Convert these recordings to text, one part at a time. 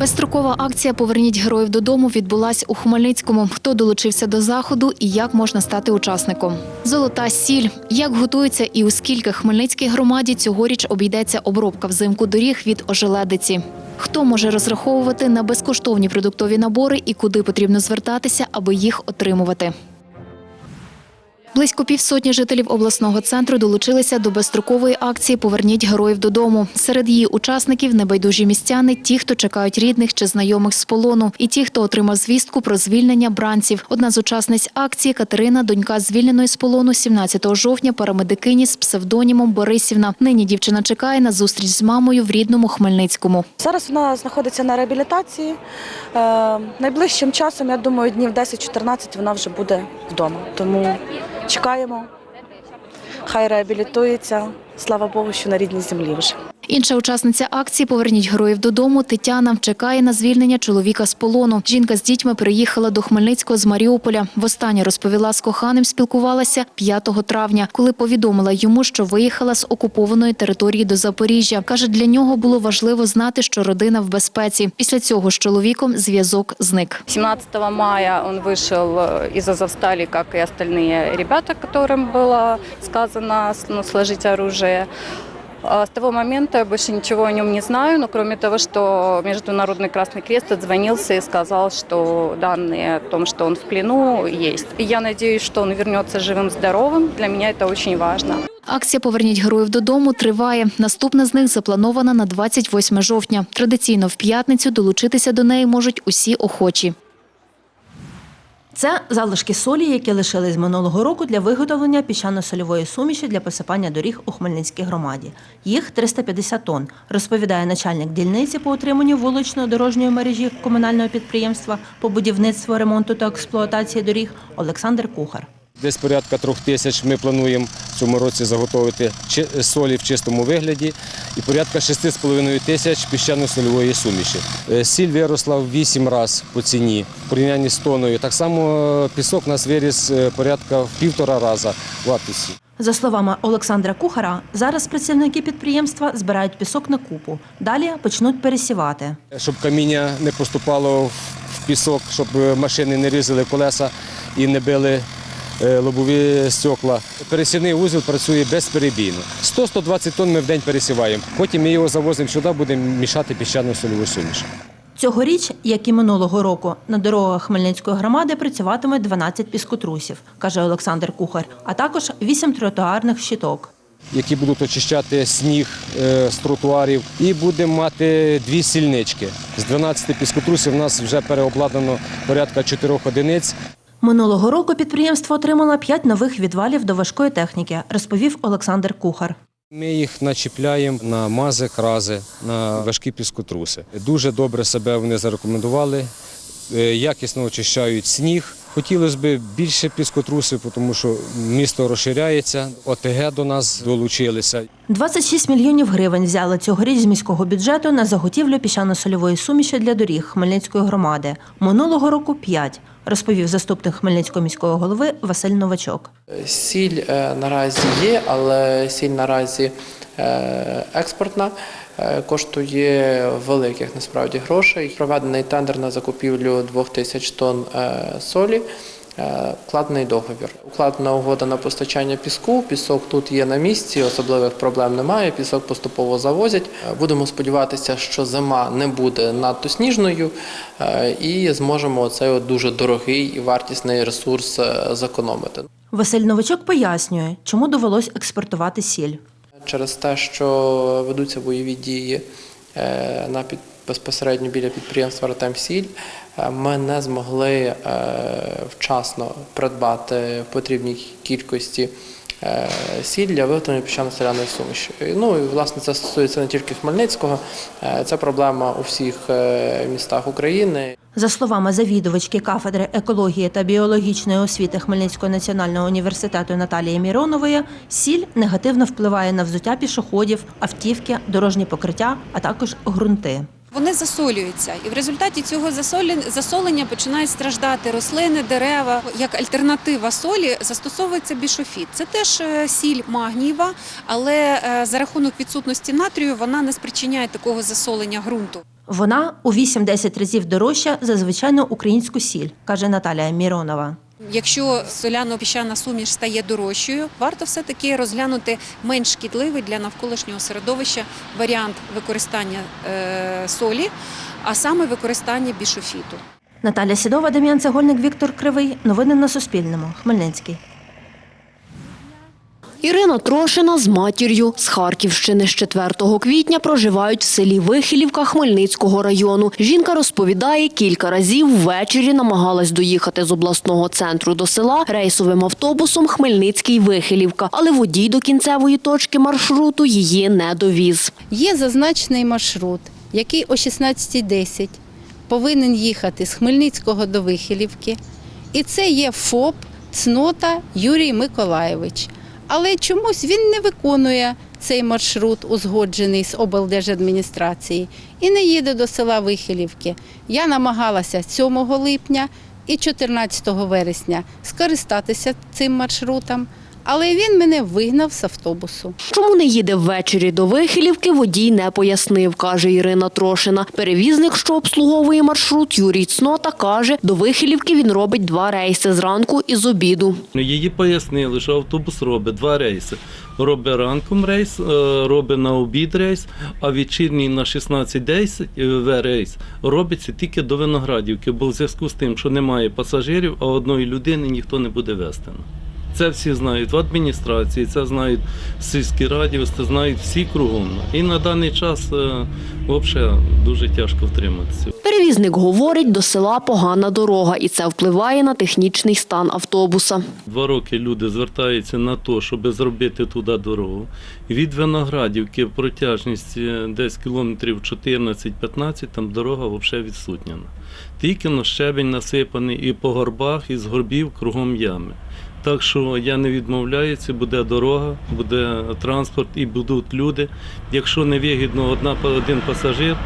Безстрокова акція Поверніть героїв додому відбулась у Хмельницькому. Хто долучився до заходу і як можна стати учасником? Золота сіль. Як готується і у скільки Хмельницькій громаді цьогоріч обійдеться обробка взимку доріг від ожеледиці? Хто може розраховувати на безкоштовні продуктові набори і куди потрібно звертатися, аби їх отримувати? Близько півсотні жителів обласного центру долучилися до безстрокової акції Поверніть героїв додому. Серед її учасників небайдужі містяни, ті, хто чекають рідних чи знайомих з полону, і ті, хто отримав звістку про звільнення бранців. Одна з учасниць акції Катерина, донька звільненої з полону 17 жовтня, парамедикині з псевдонімом Борисівна. Нині дівчина чекає на зустріч з мамою в рідному Хмельницькому. Зараз вона знаходиться на реабілітації. Е, найближчим часом, я думаю, днів 10-14 вона вже буде вдома. Тому чекаємо. Хай реабілітується. Слава Богу, що на рідній землі вже. Інша учасниця акції Поверніть героїв додому. Тетяна чекає на звільнення чоловіка з полону. Жінка з дітьми приїхала до Хмельницького з Маріуполя. Востаннє розповіла з коханим, спілкувалася 5 травня, коли повідомила йому, що виїхала з окупованої території до Запоріжжя. каже, для нього було важливо знати, що родина в безпеці. Після цього з чоловіком зв'язок зник. 17 мая он вышел э, из Азовстали, как и остальные ребята, которым было сказано ну, сложить оружие. А С того момента я больше ничего о нем не знаю, но кроме того, что Международный Красный Крест отзвонился и сказал, что данные о том, что он в плену, есть. И я надеюсь, что он вернется живым-здоровым. Для меня это очень важно. Акція Поверніть героїв додому триває. Наступна з них запланована на 28 жовтня. Традиційно в п'ятницю долучитися до неї можуть усі охочі. Це залишки солі, які лишились минулого року для виготовлення піщано-сольової суміші для посипання доріг у Хмельницькій громаді. Їх 350 тонн, розповідає начальник дільниці по утриманню вуличної дорожньої мережі комунального підприємства по будівництву, ремонту та експлуатації доріг Олександр Кухар. Десь порядка трьох тисяч ми плануємо в цьому році заготовити чи- солі в чистому вигляді і порядка 6,5 тисяч піщано-сольової суміші. Е, Сіль виросла в 8 разів по ціні в порівнянні з тоною. Так само е, пісок у нас виріс е, порядка в півтора раза в вартості. За словами Олександра Кухара, зараз працівники підприємства збирають пісок на купу. Далі почнуть пересівати. Щоб каміння не поступало в пісок, щоб е, машини не різали колеса і не били е, лобові стекла. Пересівний вузол працює безперебійно. 100-120 тонн ми в день пересіваємо. Потім ми його завозимо сюди, будемо мішати піщану сольову суміш. Цьогоріч, як і минулого року, на дорогах Хмельницької громади працюватиме 12 піскотрусів, каже Олександр Кухар, а також 8 тротуарних щиток. які будуть очищати сніг е, з тротуарів. І будемо мати дві сільнички. З 12 піскотрусів у нас вже переобладнано порядка 4 одиниць. Минулого року підприємство отримало 5 нових відвалів до важкої техніки, розповів Олександр Кухар. Ми їх начіпляємо на мази, крази, на важкі піскотруси. Дуже добре себе вони зарекомендували, е, якісно очищають сніг. Хотілося б більше піскотрусів, тому що місто розширяється, ОТГ до нас долучилися. 26 мільйонів гривень взяли цьогоріч з міського бюджету на заготівлю піщано-сольової суміші для доріг Хмельницької громади. Минулого року 5, розповів заступник Хмельницького міського голови Василь Новачок. Сіль е, наразі є, але сіль наразі е, експортна, е, коштує великих насправді грошей. Проведений тендер на закупівлю 2000 тонн солі. Е, Вкладений договір. Укладена угода на постачання піску. Пісок тут є на місці, особливих проблем немає. Пісок поступово завозять. Е, Будемо сподіватися, що зима не буде надто сніжною е, і зможемо цей дуже дорогий і вартісний ресурс зекономити. Василь Новачок пояснює, чому довелось експортувати сіль. Через те, що ведуться бойові дії на під, безпосередньо біля підприємства «Артемсіль», е, ми не змогли е, вчасно придбати в потрібній кількості е, сіль для виготовлення піщано-соляної суміші. Ну і власне це стосується не тільки Хмельницького, це проблема у всіх містах України. За словами завідувачки кафедри екології та біологічної освіти Хмельницького національного університету Наталії Міронової, сіль негативно впливає на взуття пішоходів, автівки, дорожні покриття, а також ґрунти. Вони засолюються, і в результаті цього засолення починають страждати рослини, дерева. Як альтернатива солі застосовується бішофіт. Це теж е, сіль магнієва, але е, за рахунок відсутності натрію вона не спричиняє такого засолення ґрунту. Вона у 8-10 разів дорожча за звичайну українську сіль, каже Наталія Міронова. Якщо соляно-піщана суміш стає дорожчою, варто все-таки розглянути менш шкідливий для навколишнього середовища варіант використання е, солі, а саме використання бішофіту. Наталя Сідова, Дем'ян Цегольник, Віктор Кривий. Новини на Суспільному. Хмельницький. Ірина Трошина з матір'ю з Харківщини з 4 квітня проживають в селі Вихилівка Хмельницького району. Жінка розповідає, кілька разів ввечері намагалась доїхати з обласного центру до села рейсовим автобусом Хмельницький-Вихилівка, але водій до кінцевої точки маршруту її не довіз. Є зазначений маршрут, який о 16.10 повинен їхати з Хмельницького до Вихилівки. І це є ФОП Цнота Юрій Миколаєвич. Але чомусь він не виконує цей маршрут, узгоджений з облдержадміністрації, і не їде до села Вихилівки. Я намагалася 7 липня і 14 вересня скористатися цим маршрутом, але він мене вигнав з автобусу. Чому не їде ввечері до Вихилівки, водій не пояснив, каже Ірина Трошина. Перевізник, що обслуговує маршрут, Юрій Цнота, каже, до Вихилівки він робить два рейси зранку і з обіду. Ну, Її пояснили, що автобус робить два рейси. Робить ранком рейс, е, робить на обід рейс, а вечірній на 16.10 е, рейс робиться тільки до Виноградівки, бо в зв'язку з тим, що немає пасажирів, а одної людини ніхто не буде вести. Це всі знають в адміністрації, це знають в сільській раді, це знають всі кругом. І на даний час е, взагалі дуже тяжко втриматися. Перевізник говорить, до села погана дорога, і це впливає на технічний стан автобуса. Два роки люди звертаються на те, щоб зробити туди дорогу. Від Виноградівки протяжність е, десь кілометрів 14-15, там дорога взагалі відсутня. Тільки на щебень насипаний і по горбах, і з горбів кругом ями. Так що я не відмовляюся, буде дорога, буде транспорт і будуть люди. Якщо не вигідно одна один пасажир,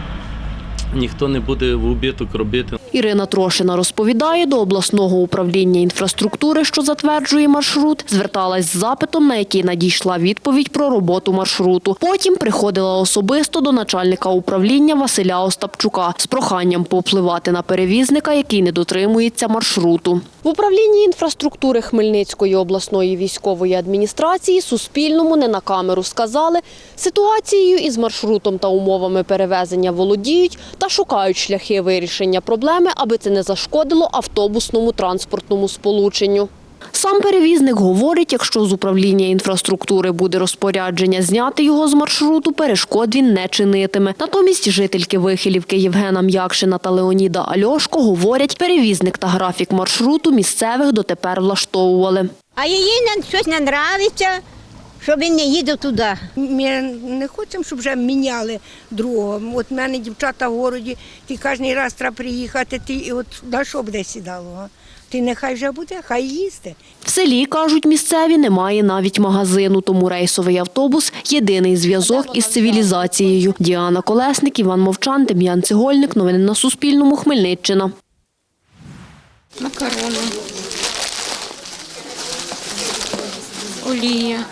ніхто не буде в убиток робити. Ірина Трошина розповідає, до обласного управління інфраструктури, що затверджує маршрут, зверталась з запитом, на який надійшла відповідь про роботу маршруту. Потім приходила особисто до начальника управління Василя Остапчука з проханням повпливати на перевізника, який не дотримується маршруту. В управлінні інфраструктури Хмельницької обласної військової адміністрації Суспільному не на камеру сказали, ситуацією із маршрутом та умовами перевезення володіють та шукають шляхи вирішення проблеми, аби це не зашкодило автобусному транспортному сполученню. Сам перевізник говорить, якщо з управління інфраструктури буде розпорядження зняти його з маршруту, перешкод він не чинитиме. Натомість жительки Вихилівки Євгена М'якшина та Леоніда Альошко говорять, перевізник та графік маршруту місцевих дотепер влаштовували. А їй щось не подобається, що він не їде туди. Ми не хочемо, щоб вже міняли другого. От в мене дівчата в городі, ти кожен раз треба приїхати, ти і от на що буде сідало? Ти нехай вже буде, хай їсти. В селі, кажуть місцеві, немає навіть магазину, тому рейсовий автобус – єдиний зв'язок із цивілізацією. Діана Колесник, Іван Мовчан, Дем'ян Цегольник. Новини на Суспільному. Хмельниччина. Макарони. Олія.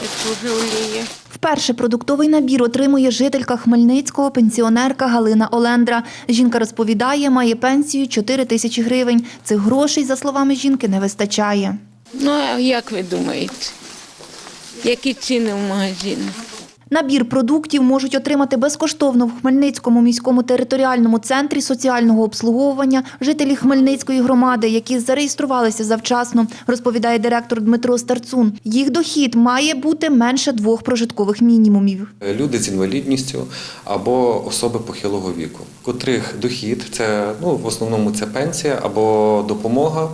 Теж. Вперше продуктовий набір отримує жителька Хмельницького, пенсіонерка Галина Олендра. Жінка розповідає, має пенсію 4 тисячі гривень. Цих грошей, за словами жінки, не вистачає. Ну, а як ви думаєте? Які ціни в магазинах? Набір продуктів можуть отримати безкоштовно в Хмельницькому міському територіальному центрі соціального обслуговування жителі Хмельницької громади, які зареєструвалися завчасно, розповідає директор Дмитро Старцун. Їх дохід має бути менше двох прожиткових мінімумів. Люди з інвалідністю або особи похилого віку, котрих дохід це ну в основному це пенсія або допомога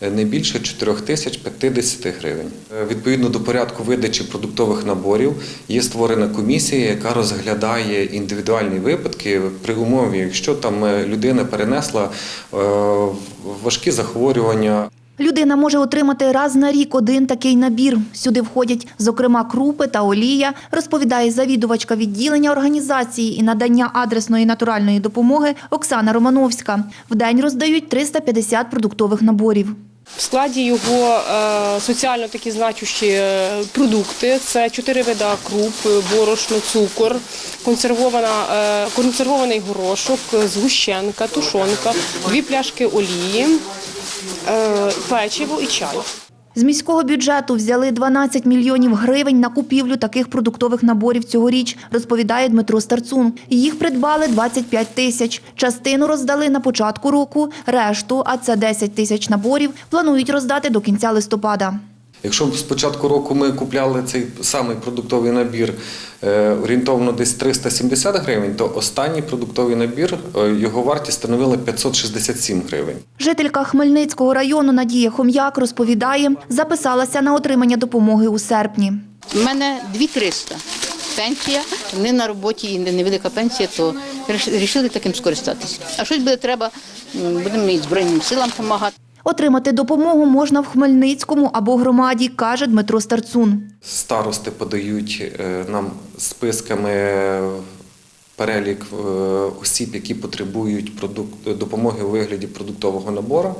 не більше 4 тисяч 50 гривень. Е, Відповідно до порядку видачі продуктових наборів є створена комісія, яка розглядає індивідуальні випадки при умові, якщо там е, людина перенесла е, важкі захворювання Людина може отримати раз на рік один такий набір. Сюди входять, зокрема, крупи та олія, розповідає завідувачка відділення організації і надання адресної натуральної допомоги Оксана Романовська. В день роздають 350 продуктових наборів. В складі його е, соціально такі значущі е, продукти. Це чотири вида круп, е, борошно, цукор, консервований горошок, згущенка, тушонка, дві пляшки олії, печиво і чай. З міського бюджету взяли 12 мільйонів гривень на купівлю таких продуктових наборів цьогоріч, розповідає Дмитро Старцун. Їх придбали 25 тисяч. Частину роздали на початку року, решту, а це 10 тисяч наборів, планують роздати до кінця листопада. Якщо з початку року ми купляли цей самий продуктовий набір е, орієнтовно десь 370 гривень, то останній продуктовий набір е, його вартість становила 567 гривень. Жителька Хмельницького району Надія Хом'як розповідає, записалася на отримання допомоги у серпні. У мене 2300 пенсія, не на роботі і невелика пенсія, то вирішили таким скористатися. А щось буде треба, будемо і Збройним силам допомагати. Отримати допомогу можна в Хмельницькому або громаді, каже Дмитро Старцун. Старости подають е, нам списками перелік е, осіб, які потребують допомоги у вигляді продуктового набору.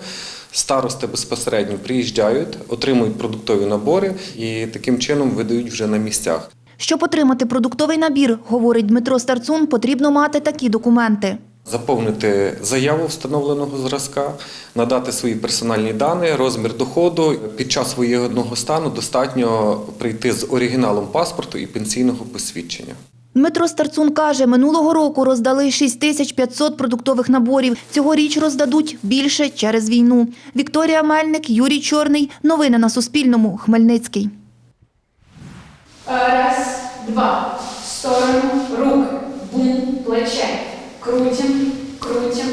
Старости безпосередньо приїжджають, отримують продуктові набори і таким чином видають вже на місцях. Щоб отримати продуктовий набір, говорить Дмитро Старцун, потрібно мати такі документи. Заповнити заяву встановленого зразка, надати свої персональні дані, розмір доходу. Під час воєнного стану достатньо прийти з оригіналом паспорту і пенсійного посвідчення. Дмитро Старцун каже, минулого року роздали 6500 продуктових наборів. Цьогоріч роздадуть більше через війну. Вікторія Мельник, Юрій Чорний. Новини на Суспільному. Хмельницький. Раз, два. В сторону, руки. Бум, плече. Крутим, крутим.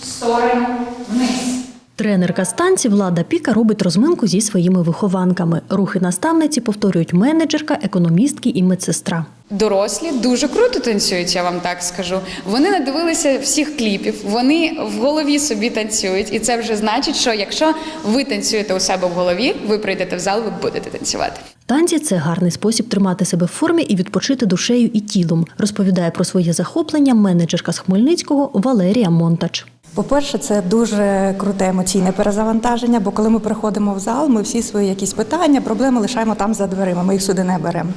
В сторону, вниз. Тренерка станції Влада Піка робить розминку зі своїми вихованками. Рухи наставниці повторюють менеджерка, економістки і медсестра. Дорослі дуже круто танцюють, я вам так скажу. Вони надивилися всіх кліпів, вони в голові собі танцюють, і це вже значить, що якщо ви танцюєте у себе в голові, ви прийдете в зал, ви будете танцювати. Танці це гарний спосіб тримати себе в формі і відпочити душею і тілом. Розповідає про своє захоплення менеджерка з Хмельницького Валерія Монтач. По-перше, це дуже круте емоційне перезавантаження, бо коли ми приходимо в зал, ми всі свої якісь питання, проблеми лишаємо там за дверима, ми їх сюди не беремо.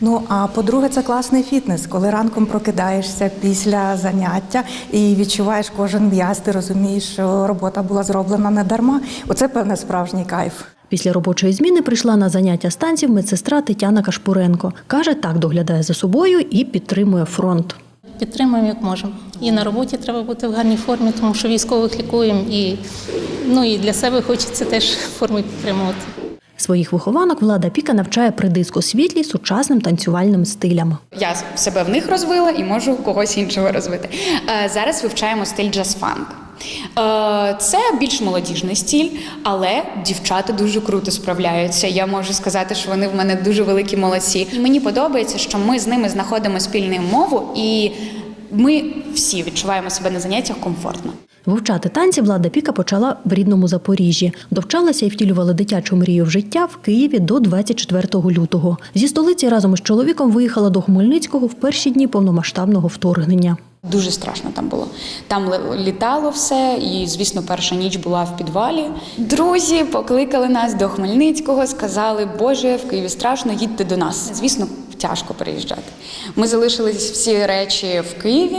Ну а по-друге, це класний фітнес, коли ранком прокидаєшся після заняття і відчуваєш кожен м'яз, ти розумієш, що робота була зроблена не дарма. Оце певне справжній кайф. Після робочої зміни прийшла на заняття станців медсестра Тетяна Кашпуренко. Каже, так доглядає за собою і підтримує фронт. Підтримуємо як можемо. І на роботі треба бути в гарній формі, тому що військових лікуємо, і, ну, і для себе хочеться теж форми підтримувати. Своїх вихованок влада Піка навчає при дискосвітлі сучасним танцювальним стилям. Я себе в них розвила і можу когось іншого розвити. Е, Зараз вивчаємо стиль джаз-фанк. Е, Це більш молодіжний стиль, але дівчата дуже круто справляються. Я можу сказати, що вони в мене дуже великі молодці. І мені подобається, що ми з ними знаходимо спільну мову, і ми всі відчуваємо себе на заняттях комфортно. Вивчати танці Влада Піка почала в рідному Запоріжжі. Довчалася і втілювала дитячу мрію в життя в Києві до 24 лютого. Зі столиці разом із чоловіком виїхала до Хмельницького в перші дні повномасштабного вторгнення. Дуже страшно там було. Там літало все, і звісно, перша ніч була в підвалі. Друзі покликали нас до Хмельницького, сказали, Боже, в Києві страшно, їдьте до нас. Звісно, тяжко переїжджати. Ми залишились всі речі в Києві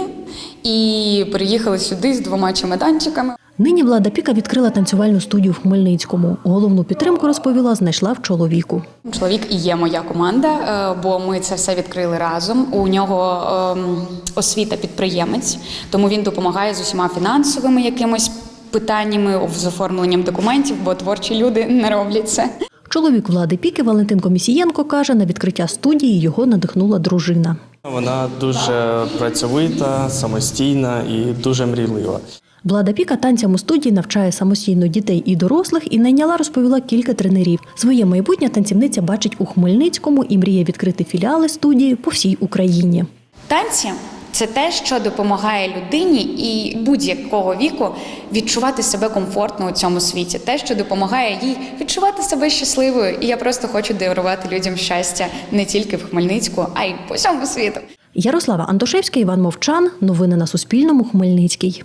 і приїхали сюди з двома чемоданчиками. Нині влада Піка відкрила танцювальну студію в Хмельницькому. Головну підтримку розповіла, знайшла в чоловіку. Чоловік і є моя команда, е, бо ми це все відкрили разом. У нього ем, освіта підприємець, тому він допомагає з усіма фінансовими якимось питаннями з оформленням документів, бо творчі люди не роблять це. Чоловік влади Піки Валентин Комісієнко каже, на відкриття студії його надихнула дружина. Вона дуже працьовита, самостійна і дуже мрійлива. Влада Піка танцям у студії навчає самостійно дітей і дорослих і найняла, розповіла кілька тренерів. Своє майбутнє танцівниця бачить у Хмельницькому і мріє відкрити філіали студії по всій Україні. Танці це те, що допомагає людині і будь-якого віку відчувати себе комфортно у цьому світі, те, що допомагає їй відчувати себе щасливою. І я просто хочу дарувати людям щастя не тільки в Хмельницьку, а й по всьому світу. Ярослава Антошевська, Іван Мовчан. Новини на Суспільному. Хмельницький.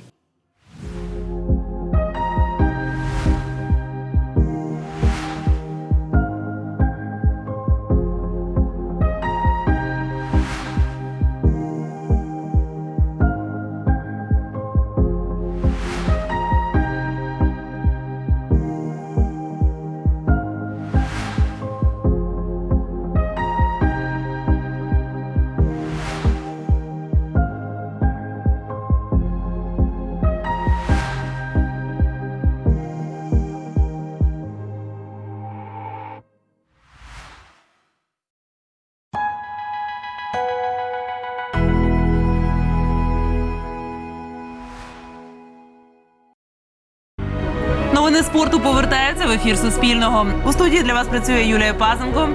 Спорту повертаються в ефір Суспільного. У студії для вас працює Юлія Пазенко.